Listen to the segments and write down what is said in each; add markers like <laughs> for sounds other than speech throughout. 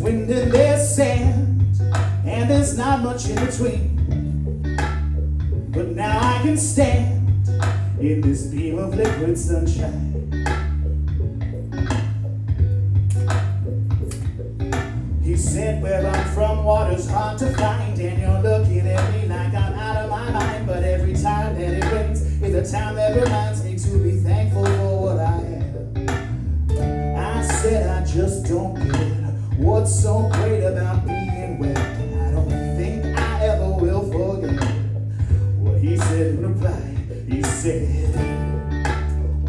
wind and there's sand, and there's not much in between. But now I can stand in this beam of liquid sunshine. He said, Where I'm from, water's hard to find, and you're looking at me like I'm out of my mind. But every time that it rains, it's a time that reminds me to be thankful for what I have. I said, I just don't what's so great about being wet. I don't think I ever will forget what he said in reply. He said,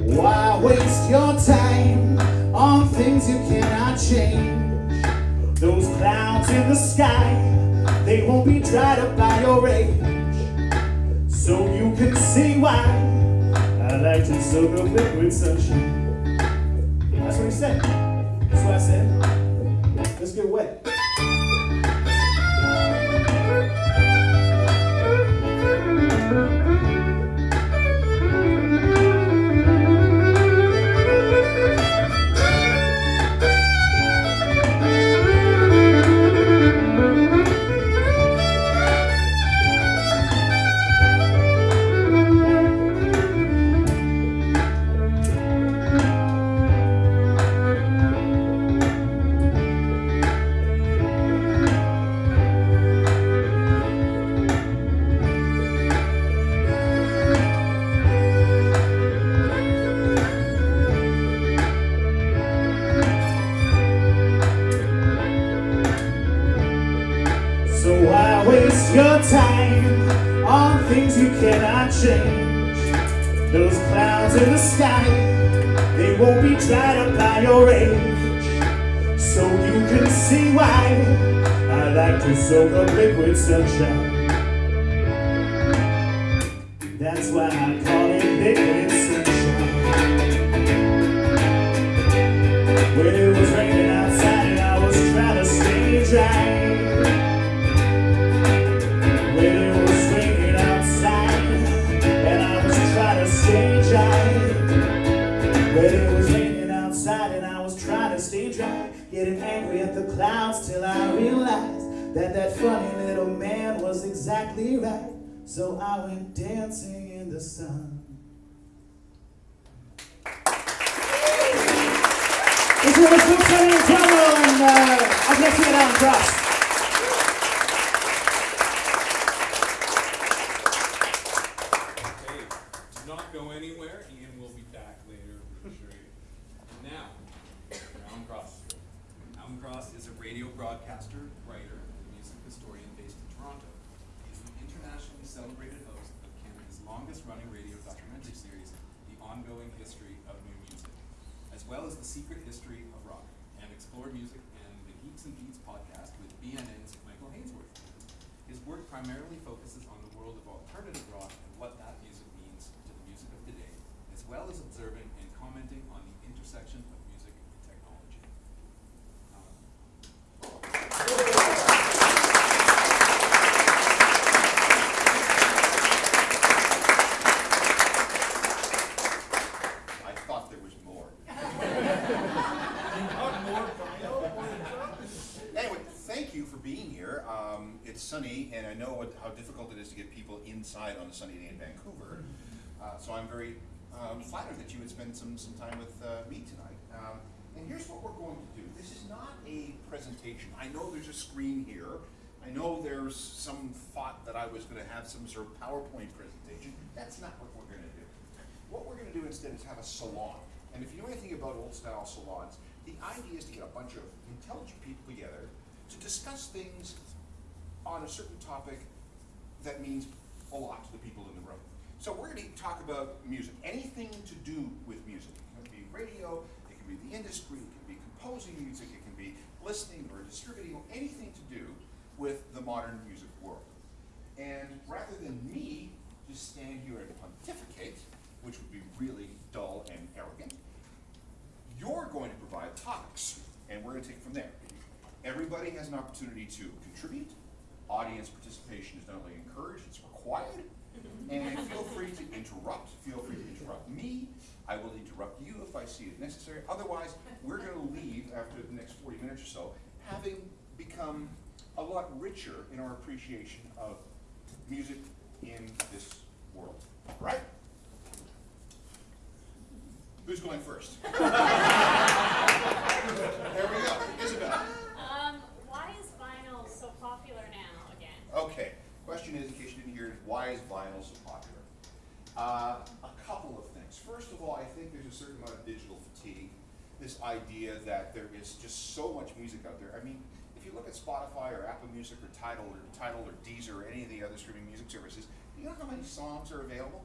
Why waste your time on things you cannot change? Those clouds in the sky, they won't be dried up by your rage. So you can see why I like to soak up liquid sunshine. That's what he said. That's what I said. Let's get wet. So why waste your time on things you cannot change? Those clouds in the sky, they won't be dried up by your rage. So you can see why I like to soak up liquid sunshine. That's why I call clouds till I realized that that funny little man was exactly right. So I went dancing in the sun. This is Luke Tony and Tomo and uh, up next we got Alan Cross. Okay, do not go anywhere. Ian will be back later to show you. Now, Alan Cross. Alan Cross is a radio broadcaster, writer, and music historian based in Toronto. He is the internationally celebrated host of Canada's longest running radio documentary series, The Ongoing History of New Music, as well as The Secret History of Rock, and Explore Music and the Geeks and Beats podcast with BNN's Michael Hainsworth. His work primarily focuses on the world of alternative rock and what that music means to the music of today, as well as observing and commenting on the intersection of music and technology. Um, I thought there was more. Anyway, thank you for being here. Um, it's sunny, and I know what, how difficult it is to get people inside on a sunny day in Vancouver. Uh, so I'm very um, flattered that you would spend some, some time with uh, me tonight. Um, and here's what we're going to do. This is not a presentation. I know there's a screen here. I know there's some thought that I was going to have some sort of PowerPoint presentation. That's not what we're going to do. What we're going to do instead is have a salon. And if you know anything about old style salons, the idea is to get a bunch of intelligent people together to discuss things on a certain topic that means a lot to the people in the room. So we're going to talk about music, anything to do with music. It can be radio, it can be the industry, it can be composing music, it can be listening or distributing, or anything to do with the modern music world. And rather than me just stand here and pontificate, which would be really dull and arrogant, you're going to provide topics, and we're going to take it from there. Everybody has an opportunity to contribute. Audience participation is not only encouraged, it's required. And feel free to interrupt. Feel free to interrupt me. I will interrupt you if I see it necessary. Otherwise, we're going to leave after the next 40 minutes or so, having become a lot richer in our appreciation of music in this world, right? Who's going first? <laughs> there we go, Isabel. Um, why is vinyl so popular now again? Okay, question is, why is vinyl so popular? Uh, a couple of things. First of all, I think there's a certain amount of digital fatigue. This idea that there is just so much music out there. I mean, if you look at Spotify or Apple Music or Tidal or Tidal or Deezer or any of the other streaming music services, you know how many songs are available?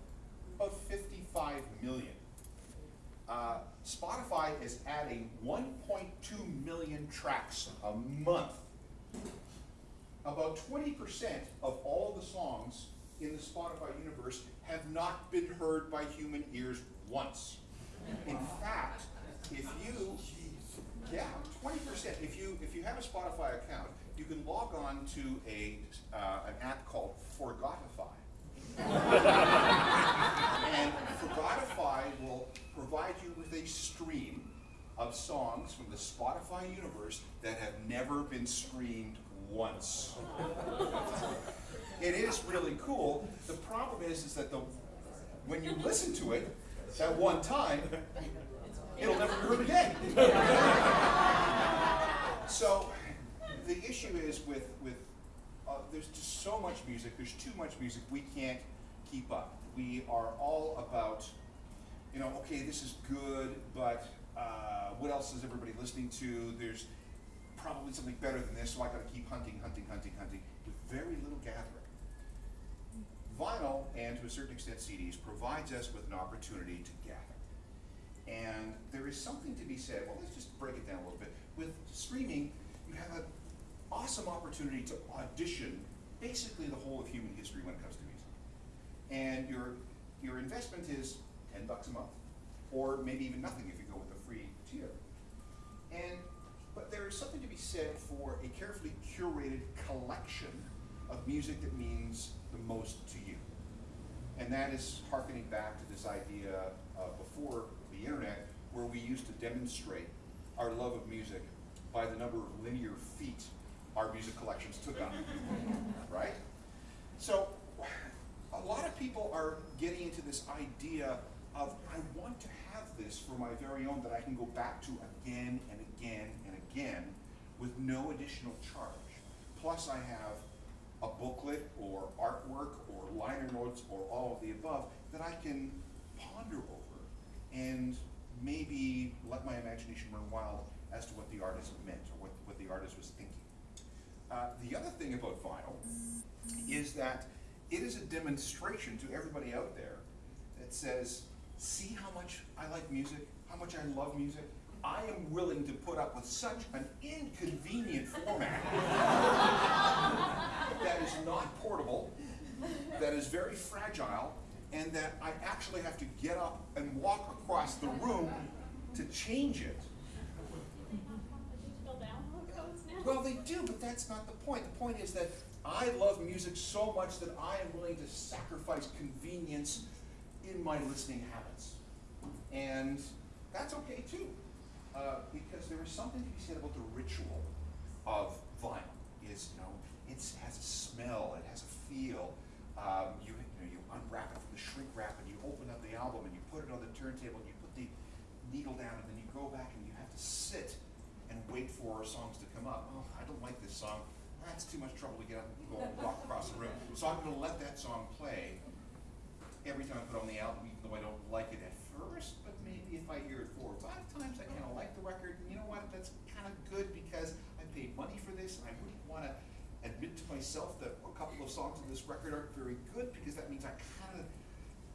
About 55 million. Uh, Spotify is adding 1.2 million tracks a month about twenty percent of all the songs in the Spotify universe have not been heard by human ears once. In fact, if you, yeah, twenty percent, if you, if you have a Spotify account, you can log on to a, uh, an app called Forgotify. And Forgotify will provide you with a stream of songs from the Spotify universe that have never been streamed once. It is really cool. The problem is, is that the, when you listen to it at one time, it'll never be heard again. So, the issue is with, with, uh, there's just so much music, there's too much music, we can't keep up. We are all about, you know, okay, this is good, but, uh, what else is everybody listening to? There's probably something better than this, so I gotta keep hunting, hunting, hunting, hunting, with very little gathering. Vinyl, and to a certain extent CDs, provides us with an opportunity to gather. And there is something to be said, well, let's just break it down a little bit. With streaming, you have an awesome opportunity to audition basically the whole of human history when it comes to music. And your, your investment is ten bucks a month, or maybe even nothing if you go with the free tier. And, but there is something to be said for a carefully curated collection of music that means the most to you. And that is harkening back to this idea uh, before the internet, where we used to demonstrate our love of music by the number of linear feet our music collections took up, <laughs> right? So, a lot of people are getting into this idea of, I want to have this for my very own that I can go back to again and again and again with no additional charge. Plus, I have a booklet or artwork or liner notes or all of the above that I can ponder over and maybe let my imagination run wild as to what the artist meant or what, what the artist was thinking. Uh, the other thing about vinyl is that it is a demonstration to everybody out there that says, see how much I like music, how much I love music. I am willing to put up with such an inconvenient format that is not portable, that is very fragile, and that I actually have to get up and walk across the room to change it. Well, they do, but that's not the point. The point is that I love music so much that I am willing to sacrifice convenience in my listening habits. And that's okay too, uh, because there is something to be said about the ritual of vinyl. Is you know, it has a smell, it has a feel. Um, you, you know, you unwrap it from the shrink wrap, and you open up the album, and you put it on the turntable, and you put the needle down, and then you go back, and you have to sit and wait for songs to come up. Oh, I don't like this song. That's too much trouble to get up and go walk across the room. So I'm going to let that song play every time I put on the album, even though I don't like it at first. But maybe if I hear it four or five times, I kind of like the record. And you know what? That's kind of good because I paid money for this, and I wouldn't want to admit to myself that a couple of songs on this record aren't very good because that means I kind of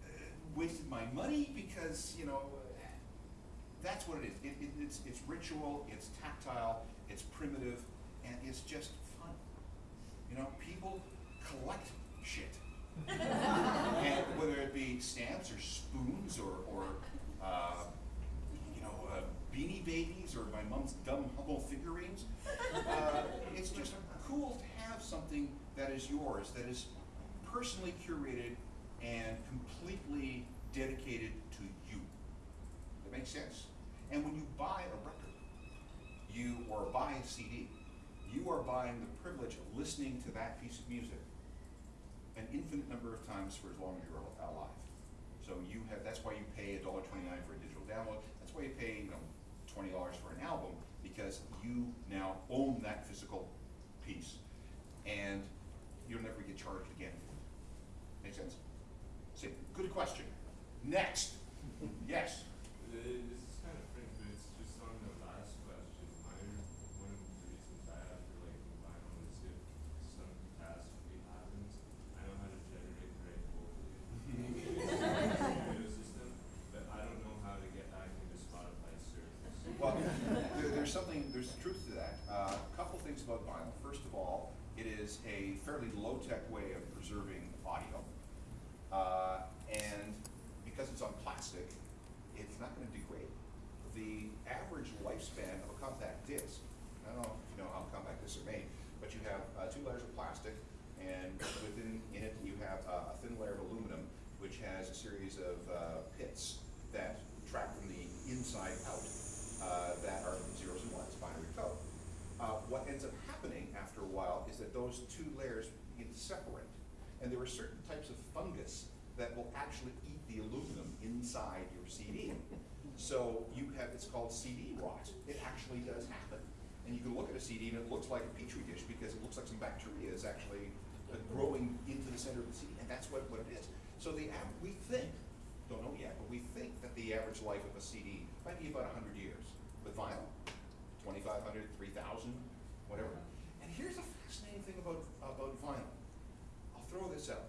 uh, wasted my money because you know that's what it is. It, it, it's, it's ritual, it's tactile, it's primitive, and it's just fun. You know, people collect shit. And whether it be stamps or spoons or, or uh, you know, uh, beanie babies or my mom's dumb Hummel figurines, uh, it's just cool to have something that is yours, that is personally curated and completely dedicated to you. That makes sense? And when you buy a record, you, or buy a CD, you are buying the privilege of listening to that piece of music an infinite number of times for as long as you're alive. So you have, that's why you pay a dollar twenty-nine for a digital download, that's why you pay, you know, twenty dollars for an album, because you now own that physical piece, and you'll never get charged again. Make sense? Say, good question. Next, yes, Uh, This is kind of fringe, but it's just on the last question. My, one of the reasons I have for liking vinyl is if some catastrophe happens, I know how to generate the right voltage in the computer system, but I don't know how to get back into Spotify service. Well, there, there's something, there's truth to that. Uh, A couple things about vinyl. First of all, it is a fairly low-tech way of preserving audio. Uh, and because it's on plastic, it's not gonna degrade. The average lifespan of a compact disc, I don't know if you know how compact discs are made, but you have uh, two layers of plastic, and within, in it, you have uh, a thin layer of aluminum, which has a series of uh, pits that track from the inside out, uh, that are zeros and ones, binary code. Uh, what ends up happening after a while is that those two layers begin to separate. And there are certain types of fungus that will actually eat the aluminum inside your CD. So you have, it's called CD rot. It actually does happen. And you can look at a CD and it looks like a petri dish because it looks like some bacteria is actually uh, growing into the center of the CD, and that's what, what it is. So the, we think, don't know yet, but we think that the average life of a CD might be about hundred years. With vinyl, 2,500, 3,000, whatever. And here's a fascinating thing about, about vinyl. I'll throw this out.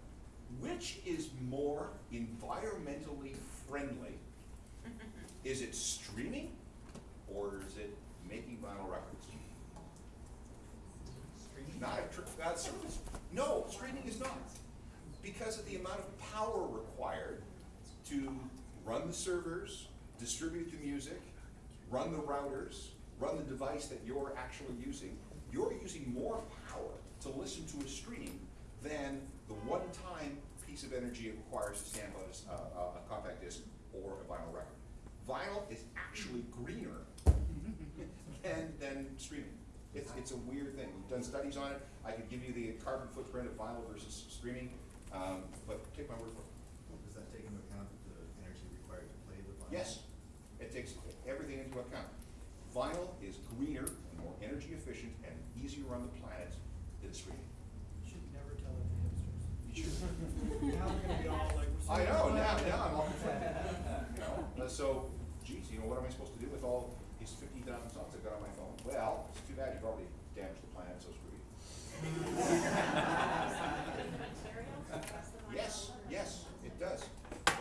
Which is more environmentally friendly? <laughs> Is it streaming or is it making vinyl records? Streaming? Not a tr- not service. No, streaming is not. Because of the amount of power required to run the servers, distribute the music, run the routers, run the device that you're actually using, you're using more power to listen to a stream than the one-time piece of energy it requires to stamp on a compact disc or a vinyl record. Vinyl is actually greener <laughs> than, than streaming. It's, it's a weird thing. We've done studies on it. I could give you the carbon footprint of vinyl versus streaming, um, but take my word for it. Does that take into account the energy required to play the vinyl? Yes, it takes everything into account. Vinyl is greener and more energy efficient and on the planet than streaming. You should never tell it to hipsters. <laughs> You should- Now they're gonna be all like, we're so. I know, now, now I'm all <laughs> you know, uh, so, geez, you know, what am I supposed to do with all these fifty thousand songs I've got on my phone? Well, it's too bad you've already damaged the planet, so screw you. Materials, that's the vinyl. Yes, yes, it does,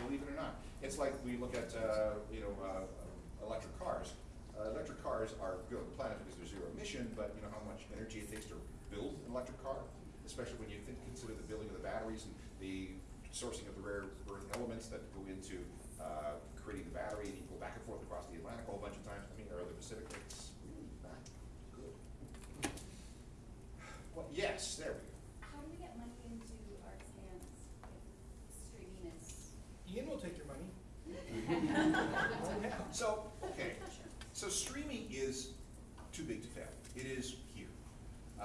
believe it or not. It's like we look at, uh, you know, uh, electric cars. Uh, electric cars are good on the planet because they're zero emission, but you know how much energy it takes to build an electric car? Especially when you think, consider the building of the batteries and the sourcing of the rare earth elements that go into, uh, creating the battery, and you go back and forth across the Atlantic a whole bunch of times, I mean, or the Pacific, it's really not good. Well, yes, there we go. How do we get money into arts hands if streaming is? Ian will take your money. <laughs> <laughs> So, okay, so streaming is too big to fail. It is here.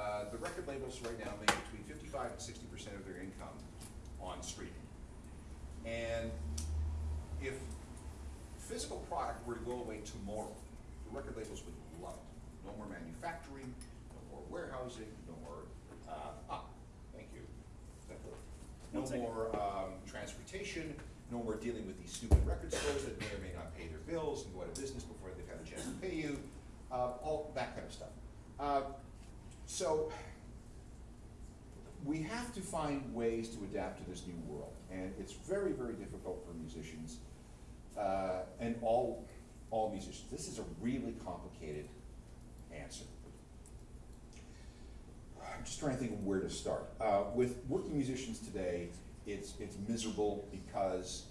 Uh, the record labels right now make between fifty-five and sixty percent of their income on streaming. And if physical product were to go away tomorrow, the record labels would love it. No more manufacturing, no more warehousing, no more, uh, ah, thank you. No more, um, transportation, no more dealing with these stupid record stores that may or may not pay their bills and go out of business before they've had a chance to pay you, uh, all that kind of stuff. Uh, so, we have to find ways to adapt to this new world, and it's very, very difficult for musicians, uh, and all, all musicians. This is a really complicated answer. I'm just trying to think of where to start. Uh, with working musicians today, it's, it's miserable because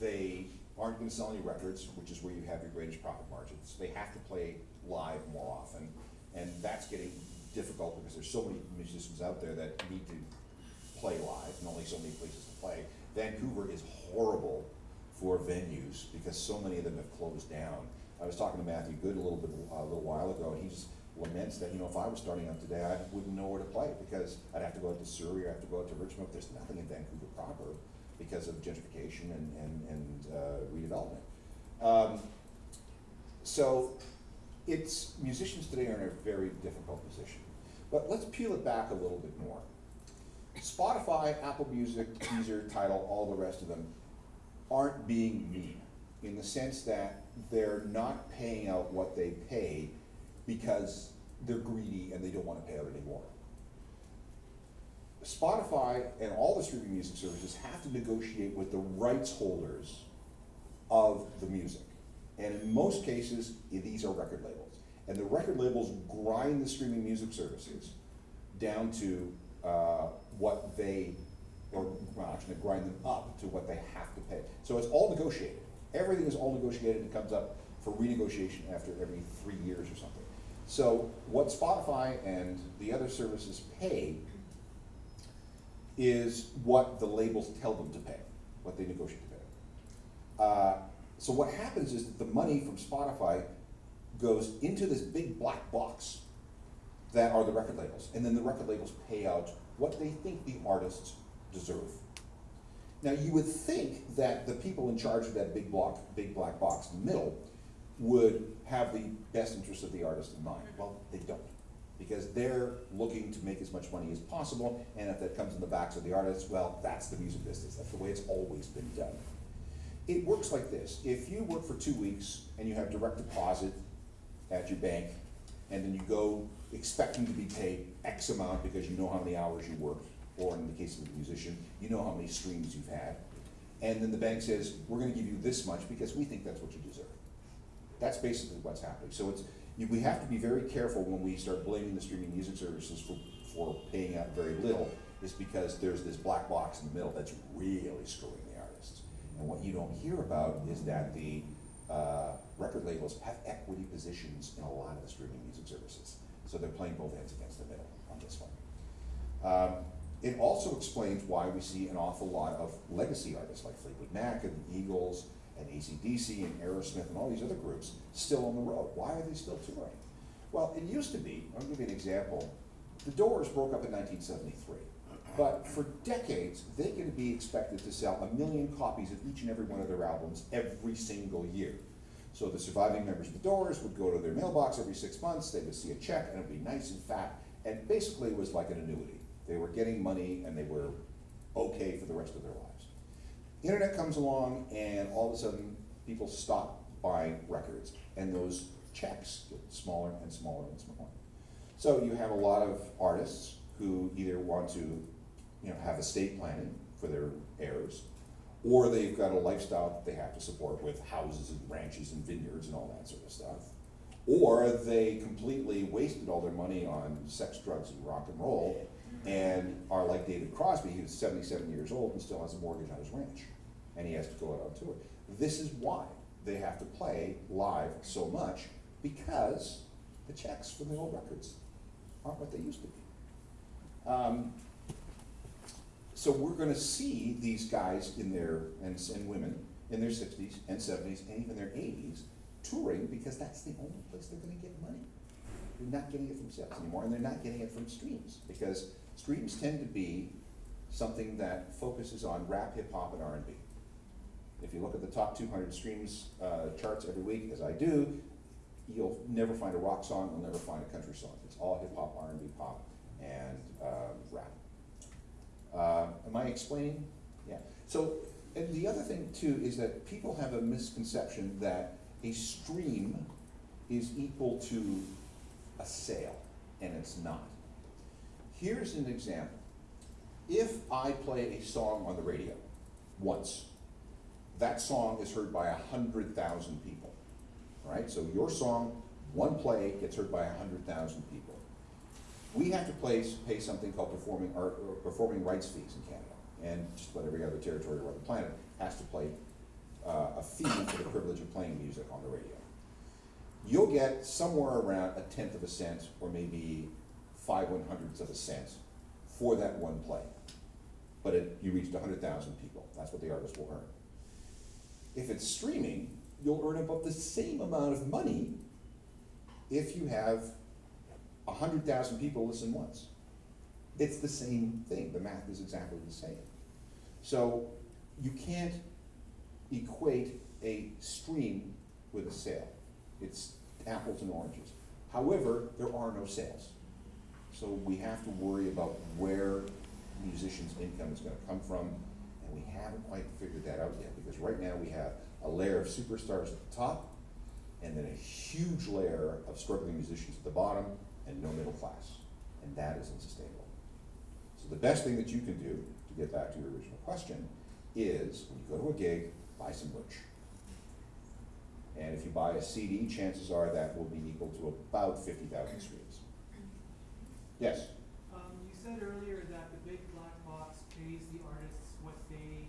they aren't gonna sell any records, which is where you have your greatest profit margins. They have to play live more often, and that's getting difficult because there's so many musicians out there that need to play live, and only so many places to play. Vancouver is horrible for venues because so many of them have closed down. I was talking to Matthew Good a little bit, a little while ago, and he just, laments that, you know, if I was starting up today, I wouldn't know where to play, because I'd have to go out to Surrey, I'd have to go out to Richmond, there's nothing in Vancouver proper because of gentrification and, and, and, uh, redevelopment. Um, so, it's, musicians today are in a very difficult position. But let's peel it back a little bit more. Spotify, Apple Music, Deezer, Tidal, all the rest of them aren't being mean in the sense that they're not paying out what they pay because they're greedy and they don't wanna pay out anymore. Spotify and all the streaming music services have to negotiate with the rights holders of the music. And in most cases, these are record labels. And the record labels grind the streaming music services down to uh, what they, or well, actually grind them up to what they have to pay. So it's all negotiated. Everything is all negotiated and comes up for renegotiation after every three years or something. So what Spotify and the other services pay is what the labels tell them to pay, what they negotiate to pay. Uh, so what happens is that the money from Spotify goes into this big black box that are the record labels, and then the record labels pay out what they think the artists deserve. Now, you would think that the people in charge of that big block, big black box in the middle would have the best interest of the artist in mind. Mm-hmm. Well, they don't, because they're looking to make as much money as possible, and if that comes in the backs of the artists, well, that's the music business, that's the way it's always been done. It works like this, if you work for two weeks and you have direct deposit at your bank, and then you go expecting to be paid X amount because you know how many hours you worked, or in the case of a musician, you know how many streams you've had, and then the bank says, we're gonna give you this much because we think that's what you deserve. That's basically what's happening. So it's, you, we have to be very careful when we start blaming the streaming music services for, for paying out very little, is because there's this black box in the middle that's really screwing. And what you don't hear about is that the, uh, record labels have equity positions in a lot of the streaming music services. So they're playing both ends against the middle on this one. Um, it also explains why we see an awful lot of legacy artists like Fleetwood Mac and the Eagles and AC/DC and Aerosmith and all these other groups still on the road. Why are they still touring? Well, it used to be, I'll give you an example. The Doors broke up in nineteen seventy-three. But for decades, they could be expected to sell a million copies of each and every one of their albums every single year. So the surviving members of the Doors would go to their mailbox every six months, they would see a check, and it'd be nice and fat, and basically it was like an annuity. They were getting money and they were okay for the rest of their lives. The Internet comes along and all of a sudden, people stop buying records, and those checks get smaller and smaller and smaller. So you have a lot of artists who either want to, you know, have estate planning for their heirs, or they've got a lifestyle that they have to support with houses and ranches and vineyards and all that sort of stuff. Or they completely wasted all their money on sex, drugs, and rock and roll, and are like David Crosby, who's seventy-seven years old and still has a mortgage on his ranch, and he has to go out on tour. This is why they have to play live so much, because the checks from the old records aren't what they used to be. Um, so we're gonna see these guys in their, and, and women, in their sixties and seventies and even their eighties, touring because that's the only place they're gonna get money. They're not getting it from sales anymore, and they're not getting it from streams, because streams tend to be something that focuses on rap, hip hop, and R and B. If you look at the top two hundred streams, uh, charts every week, as I do, you'll never find a rock song, you'll never find a country song. It's all hip hop, R and B, pop, and, um, rap. Uh, am I explaining? Yeah. So, and the other thing too is that people have a misconception that a stream is equal to a sale, and it's not. Here's an example. If I play a song on the radio once, that song is heard by a hundred thousand people, right? So your song, one play gets heard by a hundred thousand people. We have to place, pay something called performing art, or performing rights fees in Canada, and just about every other territory around the planet has to pay uh, a fee for the privilege of playing music on the radio. You'll get somewhere around a tenth of a cent, or maybe five one hundredths of a cent for that one play. But it, you reached a hundred thousand people, that's what the artist will earn. If it's streaming, you'll earn about the same amount of money if you have a hundred thousand people listen once. It's the same thing, the math is exactly the same. So you can't equate a stream with a sale. It's apples and oranges. However, there are no sales. So we have to worry about where musicians' income is gonna come from, and we haven't quite figured that out yet, because right now we have a layer of superstars at the top, and then a huge layer of struggling musicians at the bottom, and no middle class. And that is unsustainable. So the best thing that you can do, to get back to your original question, is when you go to a gig, buy some merch. And if you buy a CD, chances are that will be equal to about fifty thousand streams. Yes? Um, you said earlier that the big black box pays the artists what they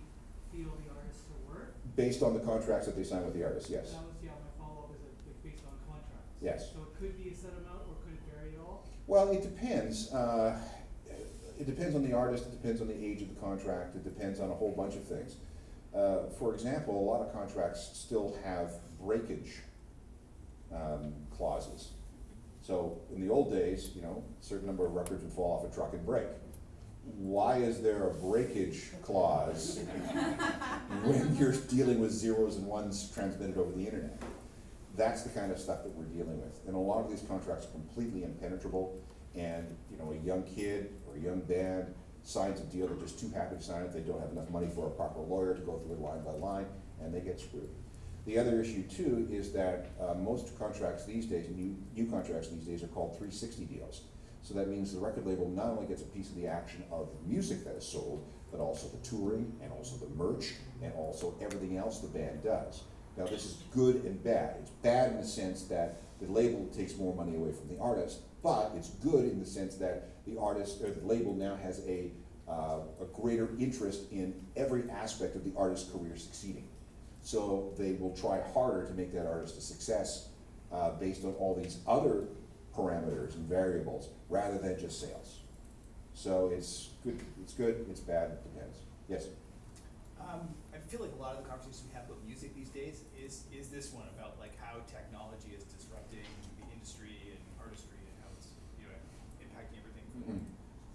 feel the artists are worth. Based on the contracts that they sign with the artists, yes. That was, yeah, my follow-up is that, based on contracts. Yes. So it could be a set amount, or could it vary at all? Well, it depends. Uh, it depends on the artist, it depends on the age of the contract, it depends on a whole bunch of things. Uh, for example, a lot of contracts still have breakage um, clauses. So in the old days, you know, a certain number of records would fall off a truck and break. Why is there a breakage clause <laughs> when you're dealing with zeros and ones transmitted over the internet? That's the kind of stuff that we're dealing with. And a lot of these contracts are completely impenetrable. And, you know, a young kid or a young band signs a deal, they're just too happy to sign it, they don't have enough money for a proper lawyer to go through it line by line, and they get screwed. The other issue too is that uh, most contracts these days, new, new contracts these days are called three sixty deals. So that means the record label not only gets a piece of the action of the music that is sold, but also the touring, and also the merch, and also everything else the band does. Now, this is good and bad. It's bad in the sense that the label takes more money away from the artist, but it's good in the sense that the artist, or the label now has a, uh, a greater interest in every aspect of the artist's career succeeding. So they will try harder to make that artist a success, uh, based on all these other parameters and variables, rather than just sales. So it's good, it's good, it's bad, it depends. Yes? Um, I feel like a lot of the conversations we have about music these days this one about like how technology is disrupting the industry and artistry and how it's, you know, impacting everything from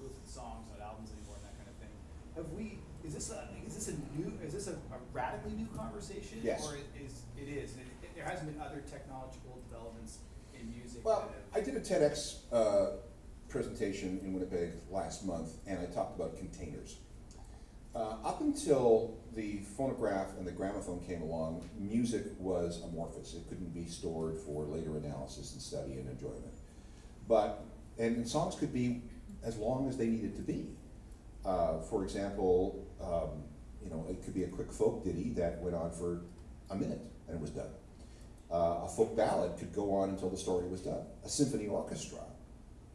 listens to songs, not albums anymore and that kind of thing. Have we, is this a, is this a new, is this a, a radically new conversation? Yes. Or is it is? and it, there hasn't been other technological developments in music Well, I did a TEDx uh, presentation in Winnipeg last month, and I talked about containers. Uh, Up until the phonograph and the gramophone came along, music was amorphous. It couldn't be stored for later analysis and study and enjoyment. But, and and songs could be as long as they needed to be. Uh, For example, um, you know, it could be a quick folk ditty that went on for a minute and it was done. Uh, a folk ballad could go on until the story was done. A symphony orchestra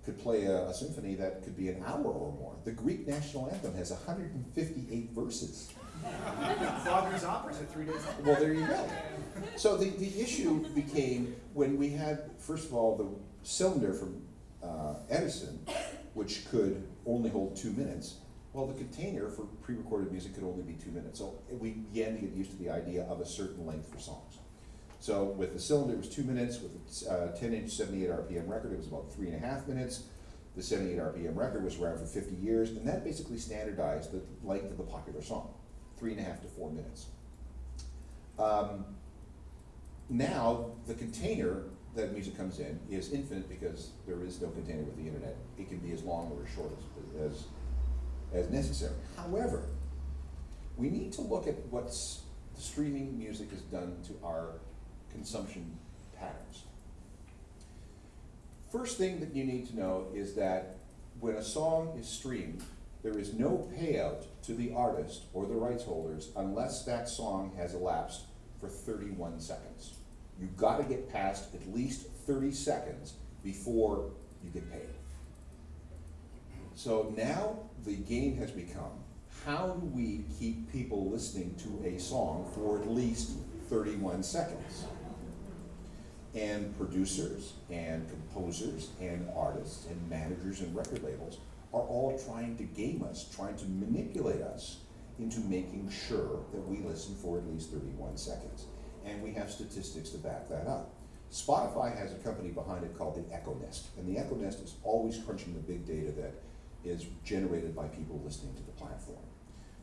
could play a, a symphony that could be an hour or more. The Greek national anthem has 158 verses. Wagner's operas are three days long. Well, there you go. So the, the issue became when we had, first of all, the cylinder from uh, Edison, which could only hold two minutes. Well, the container for pre-recorded music could only be two minutes. So we began to get used to the idea of a certain length for songs. So with the cylinder, it was two minutes. With uh, 10-inch 78 RPM record, it was about three and a half minutes. The 78 RPM record was around for 50 years, and that basically standardized the length of the popular song, three and a half to four minutes. Um, now, the container that music comes in is infinite because there is no container with the internet. It can be as long or as short as, as, as necessary. However, we need to look at what streaming music has done to our consumption patterns. First thing that you need to know is that when a song is streamed, there is no payout to the artist or the rights holders unless that song has elapsed for 31 seconds. You've got to get past at least 30 seconds before you get paid. So now the game has become, how do we keep people listening to a song for at least 31 seconds? And producers and composers and artists and managers and record labels are all trying to game us, trying to manipulate us into making sure that we listen for at least 31 seconds. And we have statistics to back that up. Spotify has a company behind it called the Echo Nest, and the Echo Nest is always crunching the big data that is generated by people listening to the platform.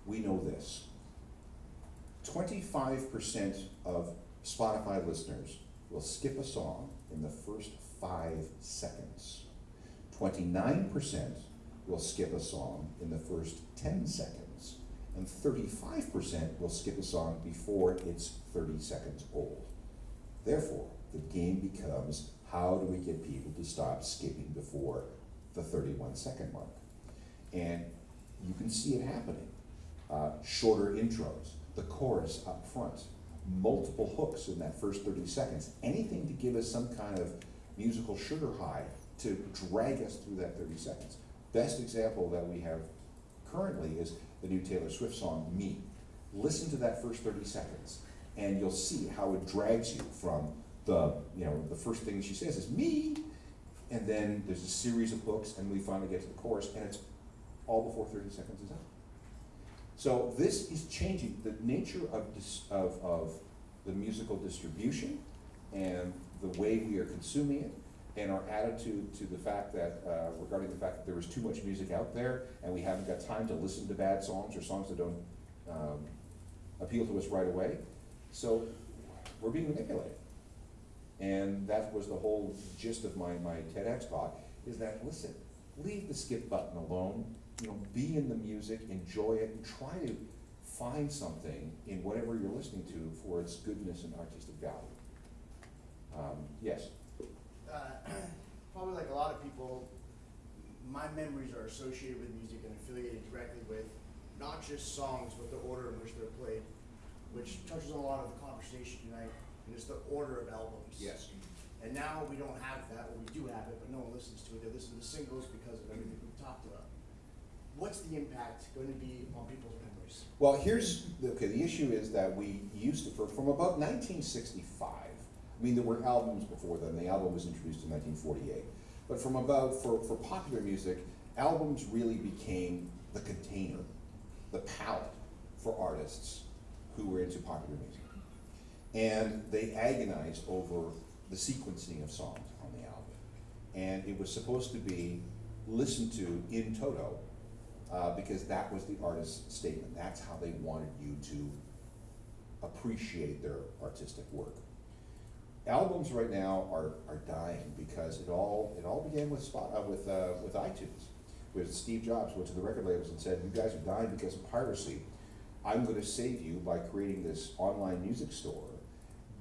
We know this. Twenty-five percent of Spotify listeners will skip a song in the first five seconds. Twenty-nine percent will skip a song in the first ten seconds. And thirty-five percent will skip a song before it's thirty seconds old. Therefore, the game becomes how do we get people to stop skipping before the 31 second mark? And you can see it happening. Uh, shorter intros, the chorus up front, multiple hooks in that first 30 seconds, anything to give us some kind of musical sugar high to drag us through that 30 seconds. Best example that we have currently is the new Taylor Swift song, Me. Listen to that first 30 seconds and you'll see how it drags you from the, you know, the first thing she says is me, and then there's a series of hooks, and we finally get to the chorus, and it's all before 30 seconds is up. So this is changing the nature of, of, of the musical distribution and the way we are consuming it, and our attitude to the fact that, uh, regarding the fact that there is too much music out there, and we haven't got time to listen to bad songs or songs that don't um, appeal to us right away. So we're being manipulated. And that was the whole gist of my, my TEDx talk, is that, listen, leave the skip button alone, you know, be in the music, enjoy it, and try to find something in whatever you're listening to for its goodness and artistic value. Um, yes? uh, <clears throat> probably like a lot of people, my memories are associated with music and affiliated directly with not just songs, but the order in which they're played, which touches on a lot of the conversation tonight, and it's the order of albums. Yes. And now we don't have that, or we do have it, but no one listens to it. They listen to singles because of everything we've talked about. What's the impact going to be on people's memories? Well, here's, okay, the issue is that we used to, for, from about nineteen sixty-five, I mean, there were albums before then, the album was introduced in nineteen forty-eight. But from about, for, for popular music, albums really became the container, the palette for artists who were into popular music. And they agonized over the sequencing of songs on the album. And it was supposed to be listened to in toto, uh, because that was the artist's statement. That's how they wanted you to appreciate their artistic work. Albums right now are, are dying because it all it all began with spot uh, with uh, with iTunes, with Steve Jobs went to the record labels and said, "You guys are dying because of piracy. I'm going to save you by creating this online music store.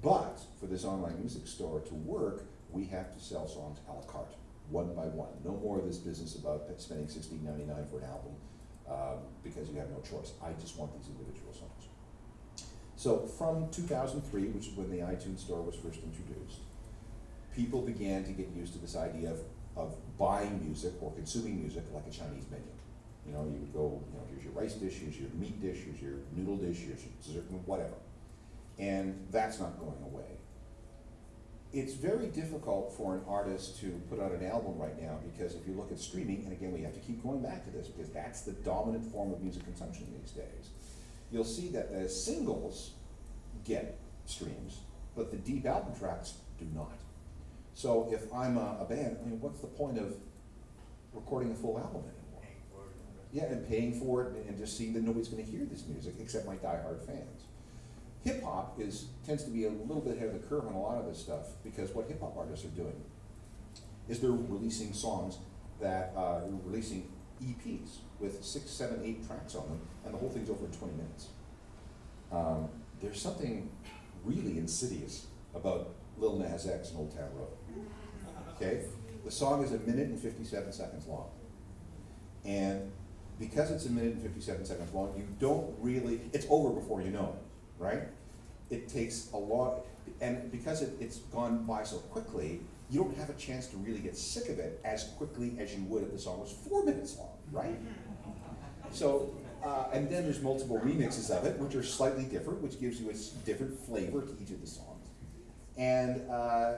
But for this online music store to work, we have to sell songs a la carte, one by one. No more of this business about spending $16.99 for an album um, because you have no choice. I just want these individual songs. So from 2003, which is when the iTunes store was first introduced, people began to get used to this idea of, of buying music or consuming music like a Chinese menu. You know, you would go, you know, here's your rice dish, here's your meat dish, here's your noodle dish, here's your dessert, whatever. And that's not going away. It's very difficult for an artist to put out an album right now because if you look at streaming, and again, we have to keep going back to this because that's the dominant form of music consumption these days, you'll see that the singles get streams, but the deep album tracks do not. So if I'm a, a band, I mean, what's the point of recording a full album anymore? Yeah, and paying for it and just seeing that nobody's going to hear this music except my diehard fans. Hip hop is tends to be a little bit ahead of the curve on a lot of this stuff because what hip hop artists are doing is they're releasing songs that uh, releasing EPs with six, seven, eight tracks on them, and the whole thing's over in 20 minutes. Um, there's something really insidious about Lil Nas X and Old Town Road. Okay, the song is a minute and 57 seconds long, and because it's a minute and 57 seconds long, you don't really, it's over before you know it, right? It takes a lot, and because it, it's gone by so quickly, you don't have a chance to really get sick of it as quickly as you would if the song was four minutes long, right? So, uh, and then there's multiple remixes of it, which are slightly different, which gives you a different flavor to each of the songs. And uh,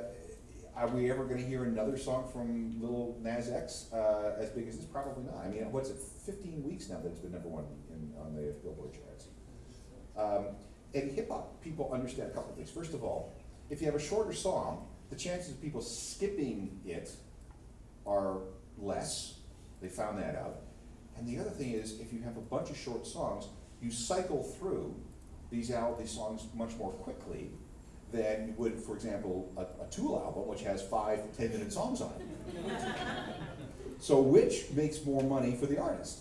are we ever going to hear another song from Lil Nas X uh, as big as this? Probably not. I mean, what's it? 15 weeks now that it's been number one in, on the Billboard charts. Um, and hip hop people understand a couple of things. First of all, if you have a shorter song, the chances of people skipping it are less. They found that out. And the other thing is, if you have a bunch of short songs, you cycle through these al- these songs much more quickly than you would, for example, a, a Tool album, which has five, ten-minute songs on it. So which makes more money for the artist?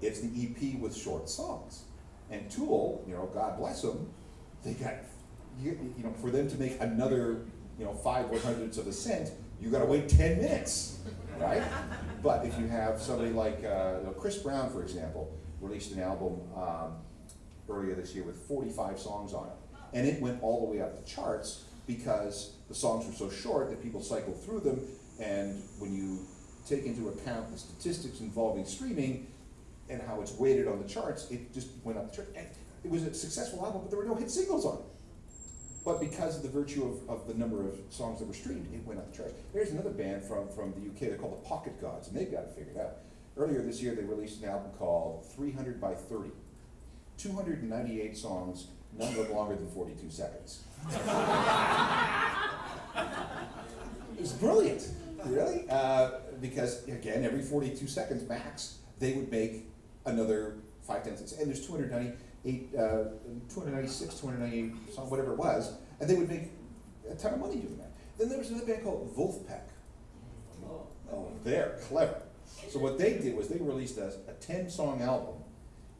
It's the EP with short songs. And Tool, you know, God bless them, they got, you, you know, for them to make another, you know, five hundredths of a cent, you gotta wait ten minutes, right? But if you have somebody like, uh, Chris Brown, for example, released an album, um, earlier this year with forty-five songs on it. And it went all the way up the charts because the songs were so short that people cycled through them. And when you take into account the statistics involving streaming and how it's weighted on the charts, it just went up the chart. And it was a successful album, but there were no hit singles on it. But because of the virtue of, of the number of songs that were streamed, it went up the charts. There's another band from, from the UK, they're called the Pocket Gods, and they've got it figured out. Earlier this year, they released an album called 300 by 30. 298 songs, none of them longer than 42 seconds. <laughs> it was brilliant, really, uh, because again, every 42 seconds max, they would make another five, ten cents. And there's 298, uh, 296, 298 songs, whatever it was, and they would make a ton of money doing that. Then there was another band called Vulfpeck. Oh, they're clever. So what they did was they released a, a 10 song album.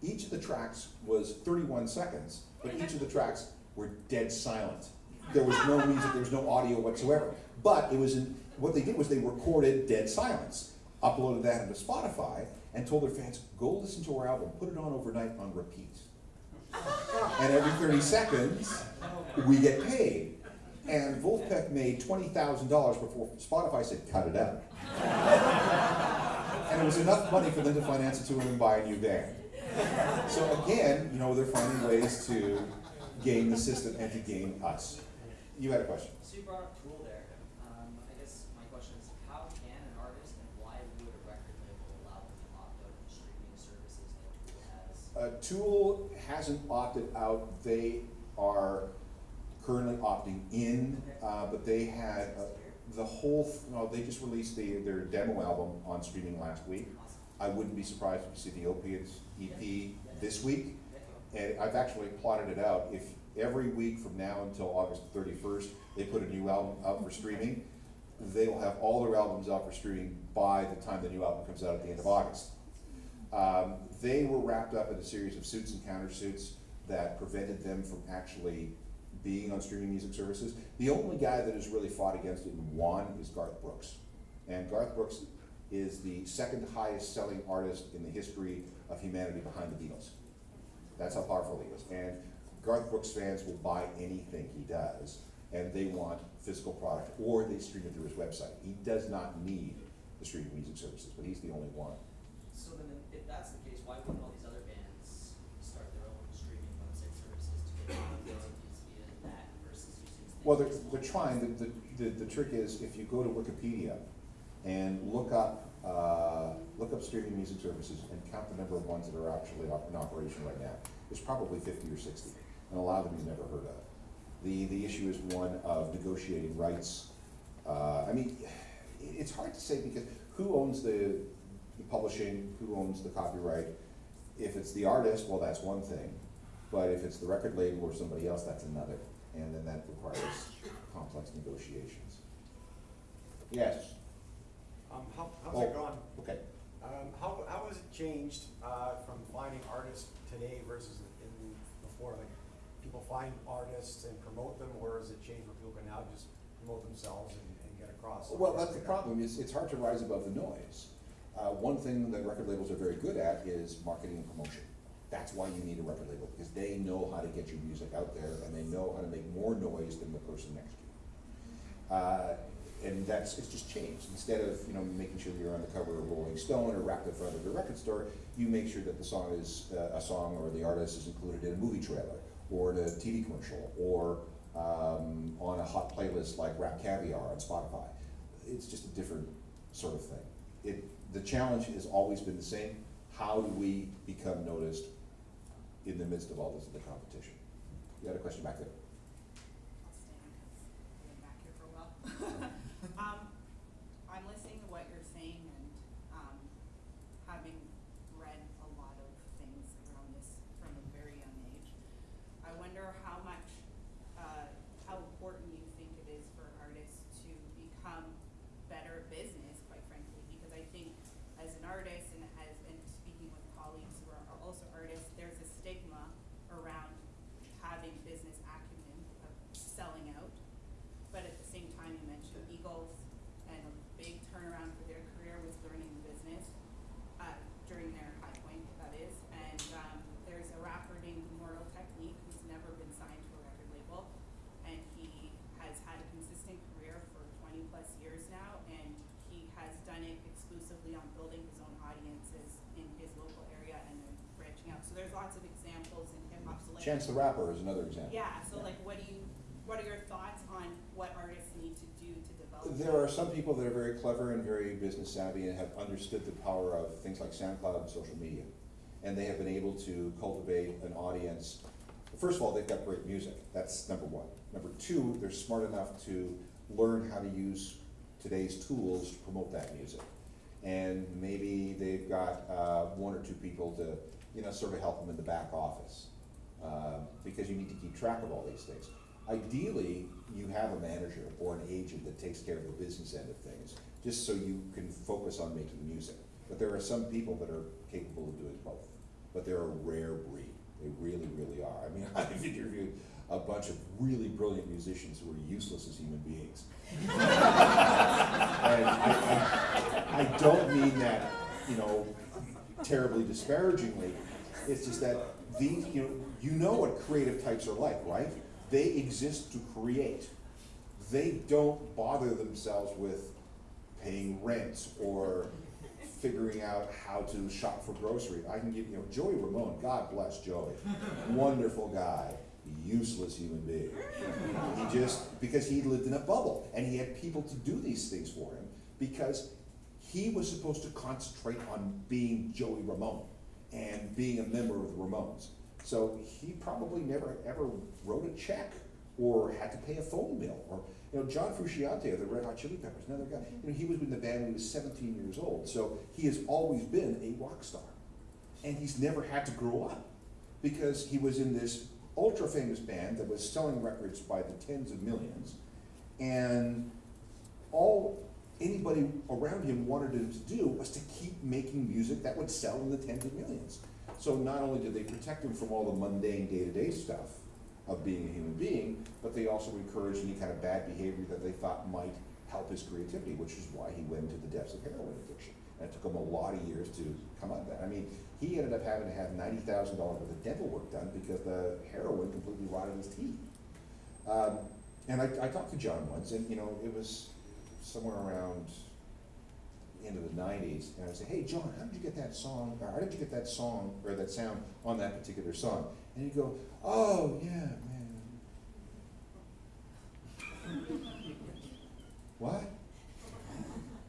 Each of the tracks was 31 seconds, but each of the tracks were dead silent. There was no music, there was no audio whatsoever. But it was in, what they did was they recorded dead silence, uploaded that into Spotify, and told their fans, go listen to our album, put it on overnight on repeat. And every 30 seconds, we get paid. And Vulfpeck made $20,000 before Spotify said, cut it out. And it was enough money for them to finance a tour and buy a new band. So again, you know, they're finding ways to game the system and to game us. You had a question? So you brought up Tool there. Um, I guess my question is, how can an artist and why would a record label allow them to opt out of streaming services that Tool has? Uh, Tool hasn't opted out, they are currently opting in, uh, but they had, uh, the whole, no, they just released the, their demo album on streaming last week. I wouldn't be surprised if you see the Opiates EP this week. And I've actually plotted it out, if every week from now until August thirty-first, they put a new album out for streaming, they will have all their albums out for streaming by the time the new album comes out at the end of August. Um, they were wrapped up in a series of suits and countersuits that prevented them from actually being on streaming music services. The only guy that has really fought against it and won is Garth Brooks. And Garth Brooks is the second highest selling artist in the history of humanity behind the Beatles. That's how powerful he is. And Garth Brooks fans will buy anything he does, and they want physical product, or they stream it through his website. He does not need the streaming music services, but he's the only one. So if that's the case, why wouldn't all these other bands start their own streaming website services to get royalties via that versus using? Well, they're, they're trying, the, the, the, the trick is, if you go to Wikipedia and look up, uh, look up streaming music services and count the number of ones that are actually op- in operation right now, there's probably fifty or sixty, and a lot of them you've never heard of. The, the issue is one of negotiating rights. Uh, I mean, <sighs> it's hard to say because who owns the publishing, who owns the copyright? If it's the artist, well, that's one thing, but if it's the record label or somebody else, that's another, and then that requires complex negotiations. Yes, Um, how, how's it Oh. going? okay. Um, how, how has it changed, uh, from finding artists today versus in before? Like, people find artists and promote them, or has it changed where people can now just promote themselves and, and get across? Well, that's the problem, it's, it's hard to rise above the noise. Uh, one thing that record labels are very good at is marketing and promotion. That's why you need a record label, because they know how to get your music out there, and they know how to make more noise than the person next to you. Uh, and that's, it's just changed, instead of, you know, making sure you're on the cover of Rolling Stone or wrapped in front of a record store, you make sure that the song is, uh, a song or the artist is included in a movie trailer, or in a TV commercial, or, um, on a hot playlist like RapCaviar on Spotify. It's just a different sort of thing. It, the challenge has always been the same, how do we become noticed in the midst of all this, the competition? You had a question back there? <laughs> I'll stay on 'cause I've been back here for a while. Um, I'm listening to what you're saying and, um, having read a lot of things around this from a very young age. I wonder how much, uh, how important you think it is for artists to become better at business, quite frankly, because I think as an artist and as, and speaking with colleagues who are are also artists, there's a stigma around having business acumen of selling out. But at the same time, you mentioned Eagles and a big turnaround for their career was learning the business, uh, during their high point, that is. And, um, there's a rapper named Immortal Technique who's never been signed to a record label. And he has had a consistent career for twenty plus years now, and he has done it exclusively on building his own audiences in his local area and then branching out. So there's lots of examples in hip hop, so like. Chance the Rapper is another example. Yeah, so like, what do you, what are your thoughts on what artists need to do to develop? There are some people that are very clever and very business savvy and have understood the power of things like SoundCloud and social media. And they have been able to cultivate an audience. First of all, they've got great music. That's number one. Number two, they're smart enough to learn how to use today's tools to promote that music. And maybe they've got uh, one or two people to, you know, sort of help them in the back office. Um, because you need to keep track of all these things. Ideally, you have a manager or an agent that takes care of the business end of things, just so you can focus on making music. But there are some people that are capable of doing both, but they're a rare breed. They really, really are. I mean, <laughs> I've interviewed a bunch of really brilliant musicians who are useless as human beings. <laughs> and I, I, I don't mean that, you know, terribly disparagingly. It's just that these, you know, you know what creative types are like, right? They exist to create. They don't bother themselves with paying rent or figuring out how to shop for groceries. I can give, you know, Joey Ramone, God bless Joey. Wonderful guy, useless human being. He just, because he lived in a bubble and he had people to do these things for him because he was supposed to concentrate on being Joey Ramone and being a member of the Ramones. So he probably never ever wrote a check or had to pay a phone bill or you know John Frusciante of the Red Hot Chili Peppers, another guy. You know he was in the band when he was 17 years old, so he has always been a rock star, and he's never had to grow up because he was in this ultra famous band that was selling records by the tens of millions, and all anybody around him wanted him to do was to keep making music that would sell in the tens of millions. So not only did they protect him from all the mundane day-to-day stuff of being a human being, but they also encouraged any kind of bad behavior that they thought might help his creativity, which is why he went into the depths of heroin addiction. And it took him a lot of years to come out of that. I mean, he ended up having to have ninety thousand dollars worth of dental work done because the heroin completely rotted his teeth. Um, and I, I talked to John once, and you know, it was somewhere around of the nineties, and I would say, "Hey, John, how did you get that song? Or how did you get that song or that sound on that particular song?" And he'd go, "Oh yeah, man." what?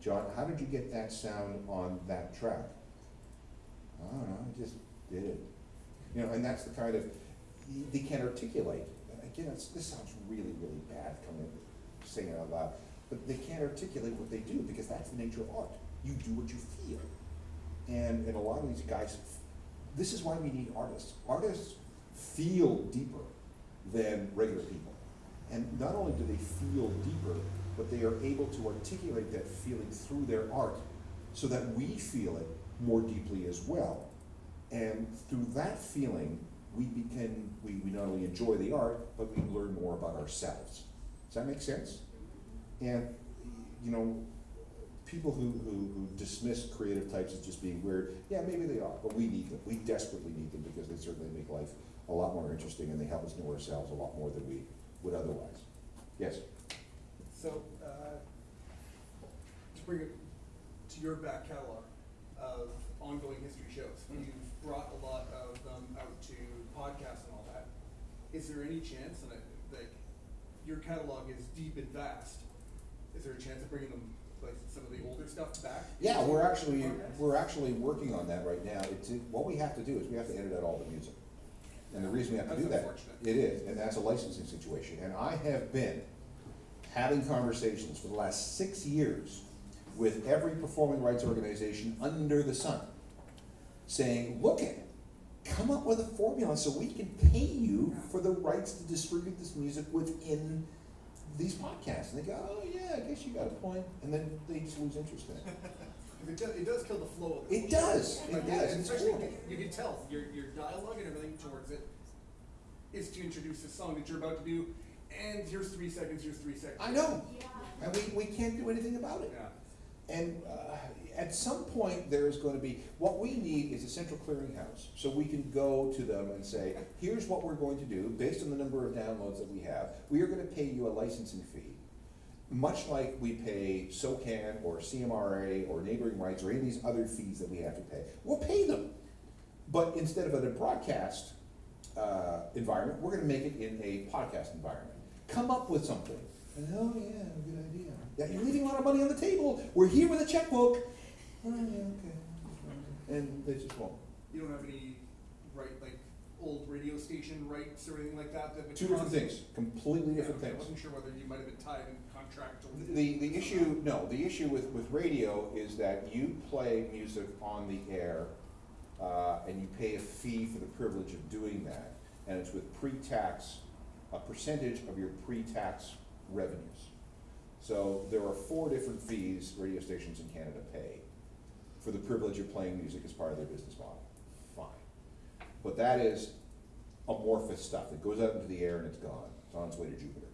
John, how did you get that sound on that track? I don't know, I just did it. You know, and that's the kind of they can't articulate. Again, this sounds really, really bad coming saying it out loud, but they can't articulate what they do because that's the nature of art. You do what you feel, and and a lot of these guys, this is why we need artists. Artists feel deeper than regular people, and not only do they feel deeper, but they are able to articulate that feeling through their art, so that we feel it more deeply as well. And through that feeling, we begin, we, we not only enjoy the art, but we learn more about ourselves. Does that make sense? And, you know, people who, who, who dismiss creative types as just being weird, yeah, maybe they are, but we need them. We desperately need them because they certainly make life a lot more interesting and they help us know ourselves a lot more than we would otherwise. Yes? So, uh, to bring it to your back catalog of ongoing history shows, you've brought a lot of them out to podcasts and all that. Is there any chance, and I, like, your catalog is deep and vast, is there a chance of bringing them, like, some of the older stuff back? Yeah, we're actually, we're actually working on that right now. It's, what we have to do is we have to edit out all the music. And the reason we have to do That's that, unfortunate. it is, and that's a licensing situation. And I have been having conversations for the last six years with every performing rights organization under the sun, saying, look at, come up with a formula so we can pay you for the rights to distribute this music within these podcasts. And they go, oh yeah, I guess you got a point, and then they just lose interest in it. It does, it does kill the flow of the. It does, it does, it's Especially, horrible. you can tell, your, your dialogue and everything towards it is to introduce this song that you're about to do, and here's three seconds, here's three seconds. I know, and we, we can't do anything about it. Yeah. And uh, at some point, there is going to be, what we need is a central clearinghouse. So we can go to them and say, here's what we're going to do, based on the number of downloads that we have. We are going to pay you a licensing fee, much like we pay SOCAN or CMRRA or neighboring rights or any of these other fees that we have to pay. We'll pay them. But instead of a broadcast uh, environment, we're going to make it in a podcast environment. Come up with something. And, oh, yeah, good idea. Yeah, you're leaving a lot of money on the table. We're here with a checkbook. Oh, yeah, okay. And they just won't. You don't have any, right, like, old radio station rights or anything like that that would. Two different cause- things, completely different Okay, I things. wasn't sure whether you might have been tied in contract or. The, the issue, no, the issue with, with radio is that you play music on the air, uh, and you pay a fee for the privilege of doing that, and it's with pre-tax, a percentage of your pre-tax revenues. So there are four different fees radio stations in Canada pay for the privilege of playing music as part of their business model. Fine. But that is amorphous stuff that goes out into the air and it's gone. It's on its way to Jupiter.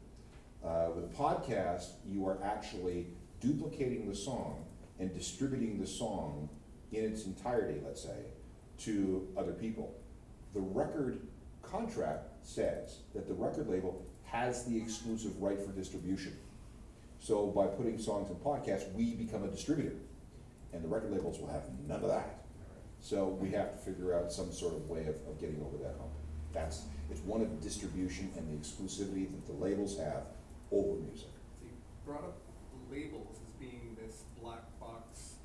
Uh, with a podcast, you are actually duplicating the song and distributing the song in its entirety, let's say, to other people. The record contract says that the record label has the exclusive right for distribution. So by putting songs in podcasts, we become a distributor, and the record labels will have none of that. So we have to figure out some sort of way of, of getting over that hump. That's, it's one of distribution and the exclusivity that the labels have over music. So you brought up labels as being this black box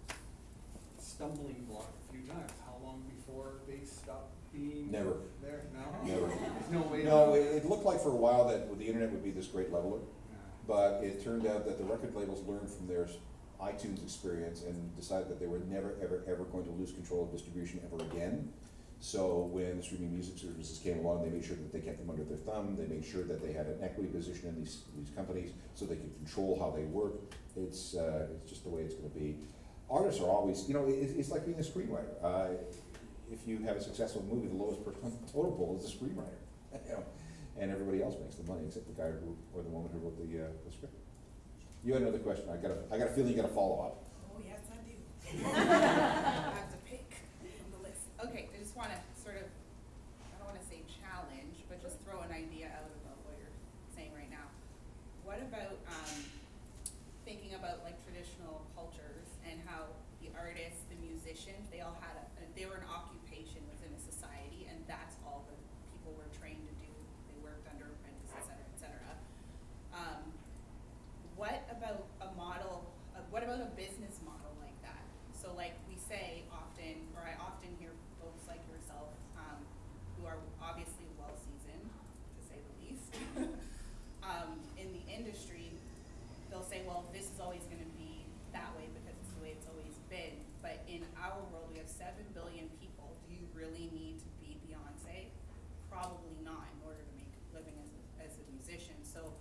stumbling block a few times. How long before they stop being? Never. There, no? Never. There's no way. No, it, it looked like for a while that the internet would be this great leveler, but it turned out that the record labels learned from their iTunes experience and decided that they were never, ever, ever going to lose control of distribution ever again. So when the streaming music services came along, they made sure that they kept them under their thumb, they made sure that they had an equity position in these, these companies, so they could control how they work. It's, uh, it's just the way it's gonna be. Artists are always, you know, it, it's like being a screenwriter. Uh, if you have a successful movie, the lowest person on the is the screenwriter. <laughs> You know, and everybody else makes the money except the guy who, or the woman who wrote the, uh, the script. You had another question, I got a, I got a feeling you got a follow-up. Oh, yes, I do. <laughs> I have to pick from the list. Okay, I just wanna sort of, I don't wanna say challenge, but just throw an idea out about what you're saying right now. What about, um, thinking about like traditional cultures and how the artists, the musicians, they all had a, they were an occupation within a society and that's all the people were trained to do. They worked under apprentices, et cetera, et cetera. Um, what about a model, uh, what about a business model like that? So like we say often, or I often hear folks like yourself, um, who are obviously well-seasoned, to say the least, um, in the industry, they'll say, well, this is always gonna be that way because it's the way it's always been. But in our world, we have seven billion people. Do you really need to be Beyonce? Probably not in order to make a living as a, as a musician. So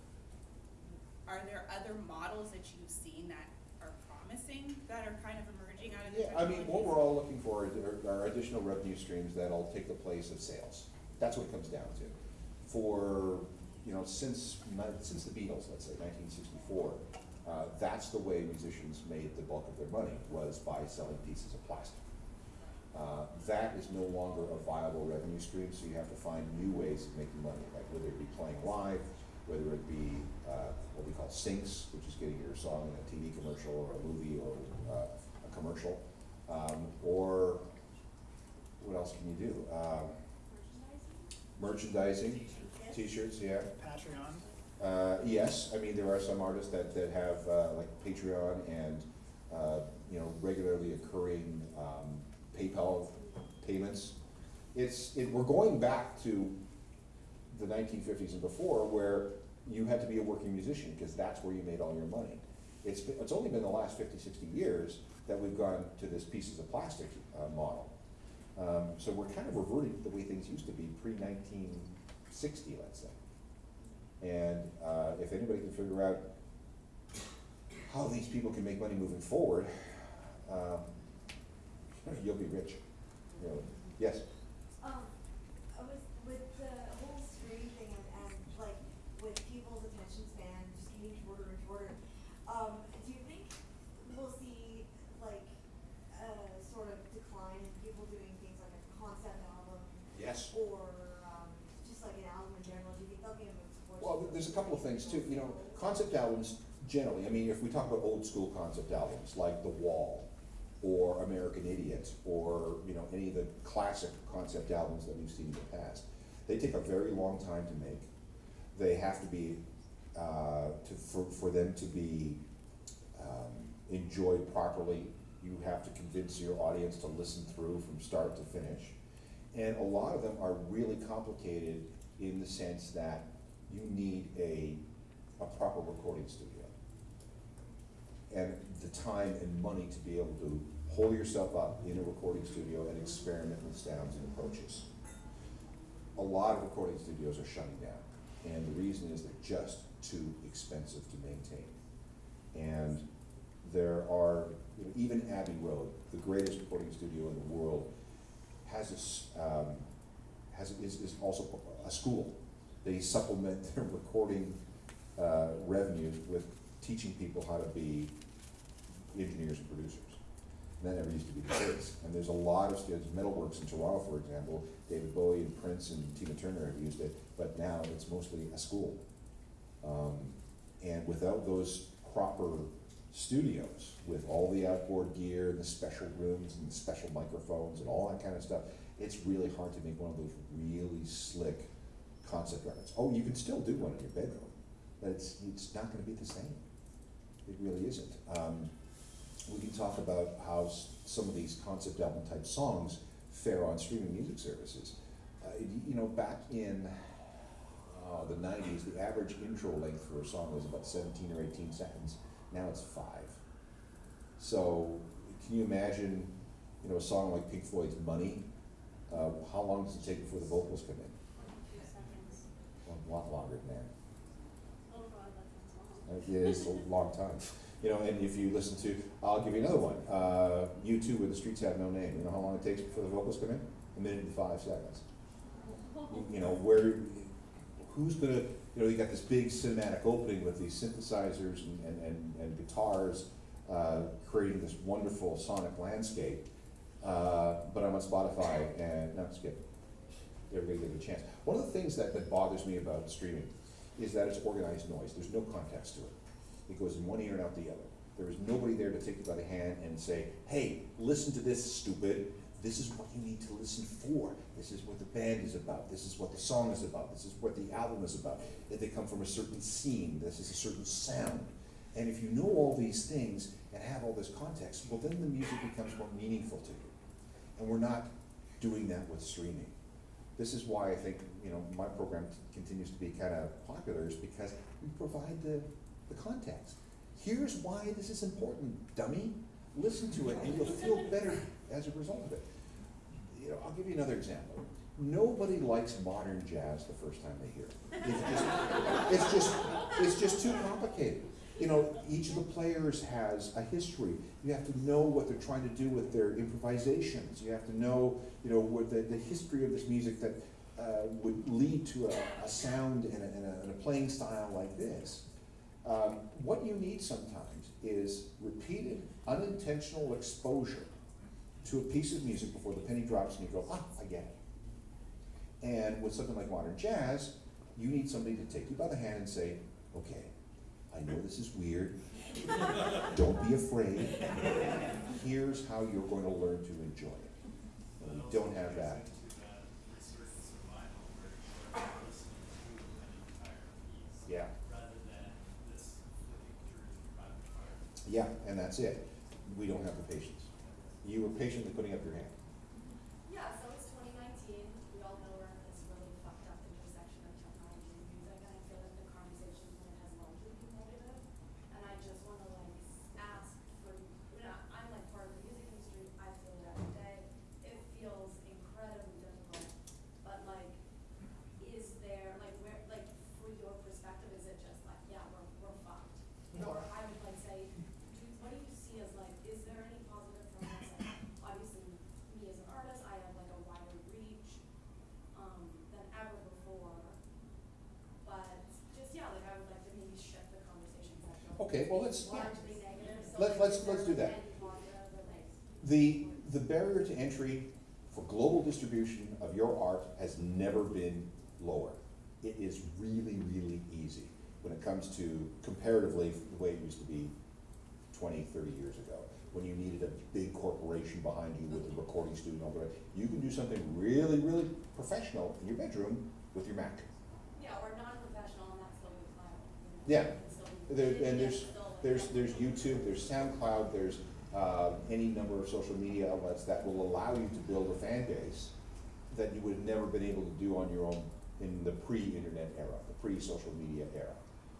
are there other models that you've seen that are promising, that are kind of emerging out of the Yeah, I mean, what we're all looking for are, are additional revenue streams that'll take the place of sales. That's what it comes down to. For, you know, since, since the Beatles, let's say nineteen sixty-four, uh, that's the way musicians made the bulk of their money, was by selling pieces of plastic. Uh, that is no longer a viable revenue stream, so you have to find new ways of making money, like whether it be playing live, whether it be, uh, what we call syncs, which is getting your song in a TV commercial or a movie or, uh, a commercial. Um, or, what else can you do? Um, merchandising, t-shirts, yeah. Patreon. Uh, yes, I mean, there are some artists that, that have, uh, like Patreon and, uh, you know, regularly occurring, um, PayPal payments. It's, it, we're going back to the nineteen fifties and before, where you had to be a working musician, because that's where you made all your money. It's, it's only been the last 50, 60 years that we've gone to this pieces of plastic uh, model. Um, so we're kind of reverting to the way things used to be pre-nineteen sixty, let's say. And, uh, if anybody can figure out how these people can make money moving forward, um, you'll be rich, really. Yes? Um, I was, with the whole streaming thing and, and like with people's attention span just getting shorter and shorter, um, do you think we'll see like a sort of decline in people doing things like a concept album? Yes. Or, um, just like an album in general, do you think they'll be a move towards? Well, there's a couple of things too, you know, concept albums generally, I mean, if we talk about old school concept albums, like The Wall, or American Idiot, or, you know, any of the classic concept albums that we've seen in the past, they take a very long time to make. They have to be, uh, to, for, for them to be, um, enjoyed properly, you have to convince your audience to listen through from start to finish. And a lot of them are really complicated in the sense that you need a, a proper recording studio. And the time and money to be able to hold yourself up in a recording studio and experiment with sounds and approaches. A lot of recording studios are shutting down, and the reason is they're just too expensive to maintain. And there are, you know, even Abbey Road, the greatest recording studio in the world, has a, um, has, is, is also a school. They supplement <laughs> their recording, uh, revenues with teaching people how to be engineers and producers. And that never used to be the case. And there's a lot of students, Metalworks in Toronto, for example, David Bowie and Prince and Tina Turner have used it, but now it's mostly a school. Um, and without those proper studios, with all the outboard gear and the special rooms and the special microphones and all that kind of stuff, it's really hard to make one of those really slick concept records. Oh, you can still do one in your bedroom, but it's, it's not gonna be the same. It really isn't. Um, we can talk about how s- some of these concept album type songs fare on streaming music services. Uh, you know, back in, uh, the nineties, the average intro length for a song was about seventeen or eighteen seconds. Now it's five. So, can you imagine, you know, a song like Pink Floyd's Money? Uh, how long does it take before the vocals come in? A lot longer than that. Oh god, that sounds Uh, It is a long time. You know, and if you listen to, I'll give you another one, uh, U two with the streets have no name, you know how long it takes before the vocals come in? A minute and five seconds. You know, where, who's gonna, you know, you got this big cinematic opening with these synthesizers and, and, and, and guitars, uh, creating this wonderful sonic landscape. Uh, but I'm on Spotify and, no, skip. Everybody give it a chance. One of the things that, that bothers me about streaming is that it's organized noise, there's no context to it. It goes in one ear and out the other. There is nobody there to take you by the hand and say, hey, listen to this, stupid. This is what you need to listen for. This is what the band is about. This is what the song is about. This is what the album is about. That they come from a certain scene. This is a certain sound. And if you know all these things and have all this context, well, then the music becomes more meaningful to you. And we're not doing that with streaming. This is why I think, you know, my program continues to be kind of popular is because we provide the, the context. Here's why this is important, dummy. Listen to it and you'll feel better as a result of it. You know, I'll give you another example. Nobody likes modern jazz the first time they hear it. It's just, it's just, it's just too complicated. You know, each of the players has a history. You have to know what they're trying to do with their improvisations. You have to know, you know, what the, the history of this music that uh, would lead to a, a sound and a, and, a, and a playing style like this. Um, what you need sometimes is repeated, unintentional exposure to a piece of music before the penny drops and you go, ah, I get it. And with something like modern jazz, you need somebody to take you by the hand and say, okay, I know this is weird. Don't be afraid. Here's how you're going to learn to enjoy it. And we don't have that. Yeah. Yeah, and that's it. We don't have the patience. You were patiently putting up your hand. Yeah, so it's twenty nineteen, we all know we're in this really fucked up intersection of technology and music, and I feel like the conversation Okay, well, let's, largely negative, so Let- let's- let's do that. any positive that like? the, the barrier to entry for global distribution of your art has never been lower. It is really, really easy when it comes to comparatively the way it used to be 20, 30 years ago. When you needed a big corporation behind you with a recording studio and all that. You can do something really, really professional in your bedroom with your Mac. Yeah, or non-professional, and that's still good. Yeah, there, and there's, there's, there's YouTube, there's SoundCloud, there's, uh, any number of social media outlets that will allow you to build a fan base that you would have never been able to do on your own in the pre-internet era, the pre-social media era.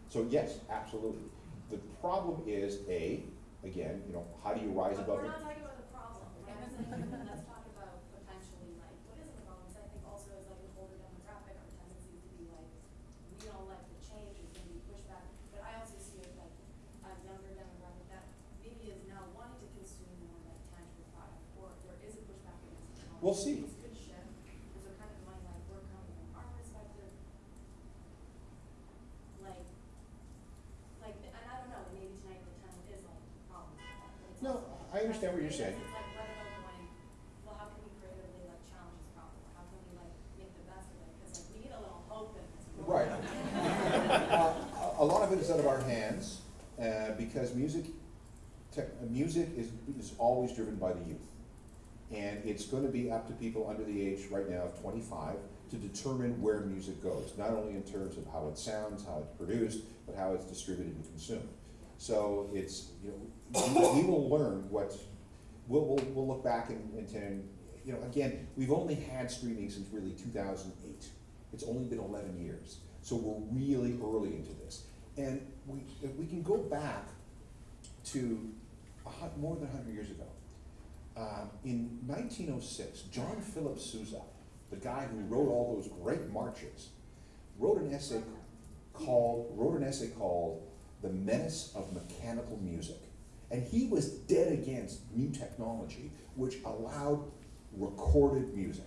So yes, absolutely. The problem is, A, again, you know, how do you rise But above we're not talking about the problem, we're not saying, let's talk about potentially like, what is the problem, 'Cause I think also as like an older demographic, our tendency to be like, we don't like the change, it's gonna be pushback, but I also see it like a younger demographic that maybe is now wanting to consume more like tangible product, or there is a pushback against technology. We'll see. This could shift, there's a kind of mind like, we're coming from our perspective, like, like, and I don't know, maybe tonight the town is like a problem with that, but it's No, I understand what you're saying. It's like, what about going, well, how can we creatively like challenge this problem, how can we like make the best of it, cause like, we need a little hope in this world. Right. <laughs> Uh, A lot of it is out of our hands, uh, because music, tech, uh, music is, is always driven by the youth. And it's gonna be up to people under the age right now of twenty-five to determine where music goes, not only in terms of how it sounds, how it's produced, but how it's distributed and consumed. So it's, you know, we, we will learn what, we'll, we'll, we'll look back and, ten, you know, again, we've only had streaming since really two thousand eight. It's only been eleven years, so we're really early into this. And we, if we can go back to a more than hundred years ago. Um, in nineteen oh six, John Philip Sousa, the guy who wrote all those great marches, wrote an essay called, wrote an essay called The Menace of Mechanical Music. And he was dead against new technology, which allowed recorded music.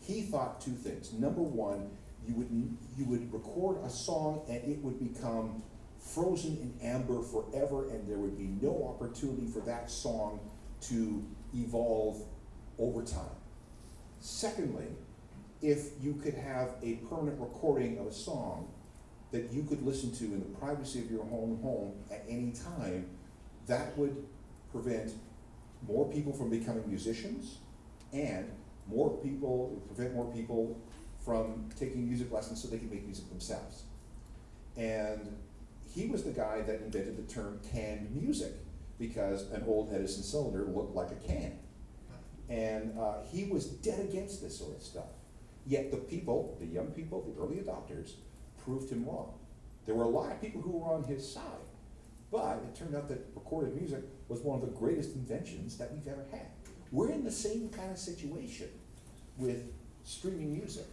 He thought two things. Number one, you would, you would record a song and it would become frozen in amber forever and there would be no opportunity for that song to evolve over time. Secondly, if you could have a permanent recording of a song that you could listen to in the privacy of your own home at any time, that would prevent more people from becoming musicians and more people, prevent more people from taking music lessons so they can make music themselves. And he was the guy that invented the term canned music because an old Edison cylinder looked like a can. And uh, he was dead against this sort of stuff. Yet the people, the young people, the early adopters, proved him wrong. There were a lot of people who were on his side, but it turned out that recorded music was one of the greatest inventions that we've ever had. We're in the same kind of situation with streaming music.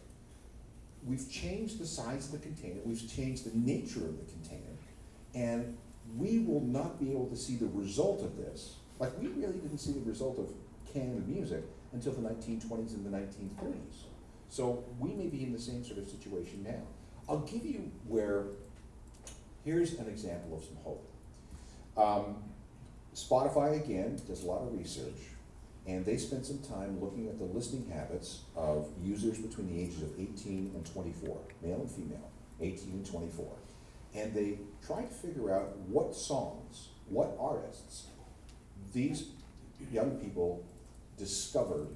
We've changed the size of the container, we've changed the nature of the container, and we will not be able to see the result of this. Like, we really didn't see the result of canned music until the nineteen twenties and the nineteen thirties. So we may be in the same sort of situation now. I'll give you where, here's an example of some hope. Um, Spotify, again, does a lot of research, and they spent some time looking at the listening habits of users between the ages of eighteen and twenty-four, male and female, eighteen and twenty-four. And they tried to figure out what songs, what artists these young people discovered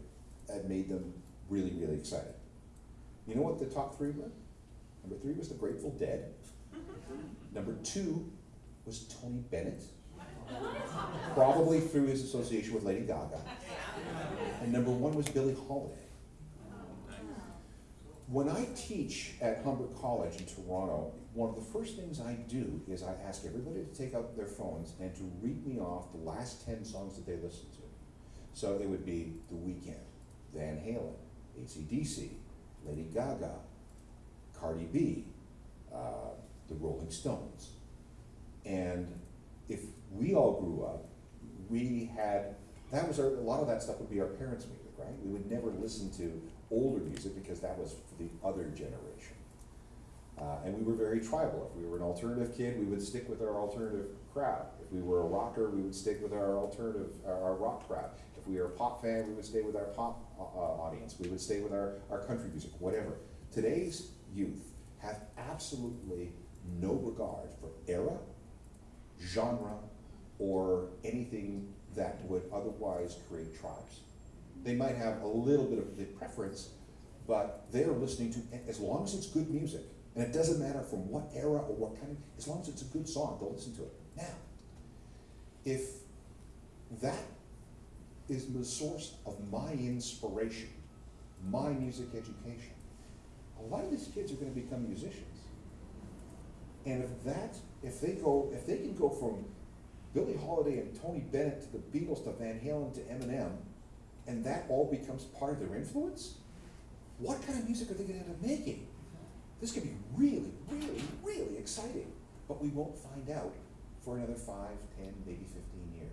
that made them really, really excited. You know what the top three were? Number three was the Grateful Dead. Number two was Tony Bennett, probably through his association with Lady Gaga. And number one was Billie Holiday. When I teach at Humber College in Toronto, one of the first things I do is I ask everybody to take out their phones and to read me off the last ten songs that they listened to. So it would be The Weeknd, Van Halen, AC/DC, Lady Gaga, Cardi B, uh, the Rolling Stones. And if we all grew up, we had, that was our, a lot of that stuff would be our parents' music, right? We would never listen to older music because that was for the other generation. Uh, and we were very tribal. If we were an alternative kid, we would stick with our alternative crowd. If we were a rocker, we would stick with our alternative, our, our rock crowd. If we were a pop fan, we would stay with our pop uh, uh, audience. We would stay with our, our country music, whatever. Today's youth have absolutely no regard for era, genre, or anything that would otherwise create tribes. They might have a little bit of the preference, but they are listening to, as long as it's good music, and it doesn't matter from what era or what kind of, as long as it's a good song, they'll listen to it. Now, if that is the source of my inspiration, my music education, a lot of these kids are gonna become musicians. And if that, if they go, if they can go from Billie Holiday and Tony Bennett to the Beatles to Van Halen to Eminem, and that all becomes part of their influence, what kind of music are they gonna end up making? This could be really, really, really exciting, but we won't find out for another five, ten, maybe fifteen years.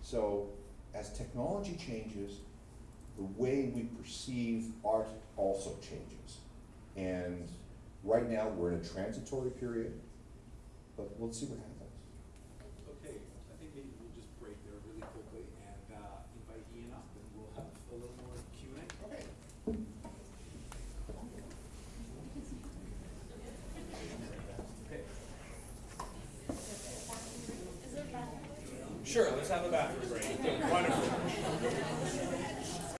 So, as technology changes, the way we perceive art also changes. And right now, we're in a transitory period, but we'll see what happens. Okay, I think maybe we'll just break there really quickly and, uh, invite Ian up and we'll have a little more Q and A. Okay. Okay. Is there bathroom? Sure, let's have a bathroom break. Wonderful.